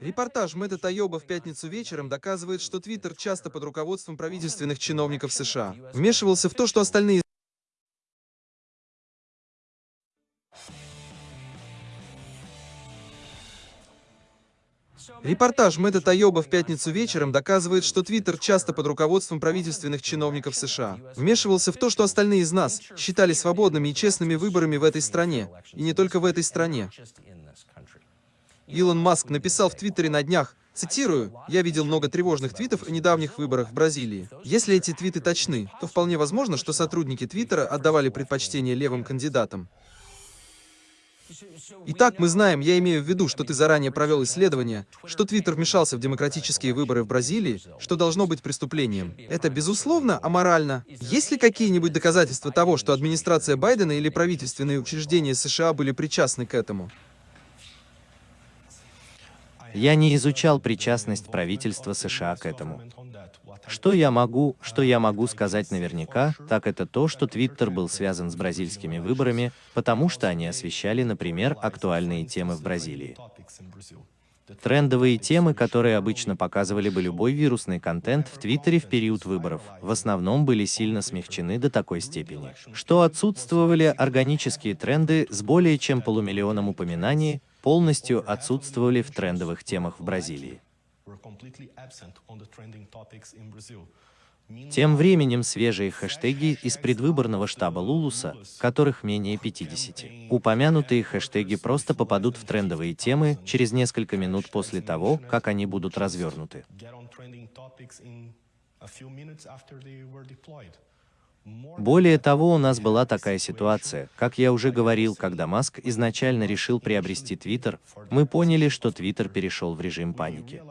Репортаж Мэтта Тайоба в пятницу вечером доказывает, что Твиттер часто под руководством правительственных чиновников США. Вмешивался в то, что остальные Репортаж Мэтта Тайоба в пятницу вечером доказывает, что Твиттер часто под руководством правительственных чиновников США. Вмешивался в то, что остальные из нас считали свободными и честными выборами в этой стране, и не только в этой стране. Илон Маск написал в Твиттере на днях, цитирую, «Я видел много тревожных твитов о недавних выборах в Бразилии. Если эти твиты точны, то вполне возможно, что сотрудники Твиттера отдавали предпочтение левым кандидатам. Итак, мы знаем, я имею в виду, что ты заранее провел исследование, что Твиттер вмешался в демократические выборы в Бразилии, что должно быть преступлением. Это, безусловно, аморально. Есть ли какие-нибудь доказательства того, что администрация Байдена или правительственные учреждения США были причастны к этому? Я не изучал причастность правительства США к этому. Что я могу, что я могу сказать наверняка, так это то, что Твиттер был связан с бразильскими выборами, потому что они освещали, например, актуальные темы в Бразилии. Трендовые темы, которые обычно показывали бы любой вирусный контент в Твиттере в период выборов, в основном были сильно смягчены до такой степени, что отсутствовали органические тренды с более чем полумиллионом упоминаний, полностью отсутствовали в трендовых темах в Бразилии. Тем временем свежие хэштеги из предвыборного штаба Лулуса, которых менее 50. Упомянутые хэштеги просто попадут в трендовые темы через несколько минут после того, как они будут развернуты. Более того, у нас была такая ситуация, как я уже говорил, когда Маск изначально решил приобрести Твиттер, мы поняли, что Твиттер перешел в режим паники.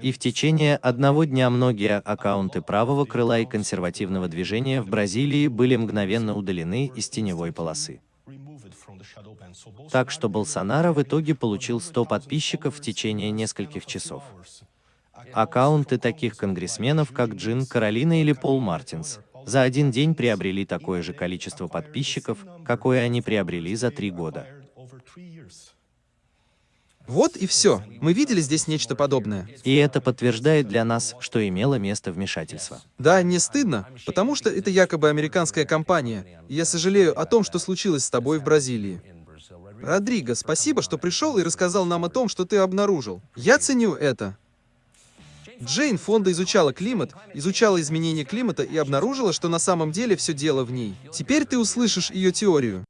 И в течение одного дня многие аккаунты правого крыла и консервативного движения в Бразилии были мгновенно удалены из теневой полосы. Так что Болсонaro в итоге получил 100 подписчиков в течение нескольких часов. Аккаунты таких конгрессменов, как Джин Каролина или Пол Мартинс, за один день приобрели такое же количество подписчиков, какое они приобрели за три года. Вот и все. Мы видели здесь нечто подобное. И это подтверждает для нас, что имело место вмешательство. Да, не стыдно, потому что это якобы американская компания. Я сожалею о том, что случилось с тобой в Бразилии. Родриго, спасибо, что пришел и рассказал нам о том, что ты обнаружил. Я ценю это. Джейн Фонда изучала климат, изучала изменения климата и обнаружила, что на самом деле все дело в ней. Теперь ты услышишь ее теорию.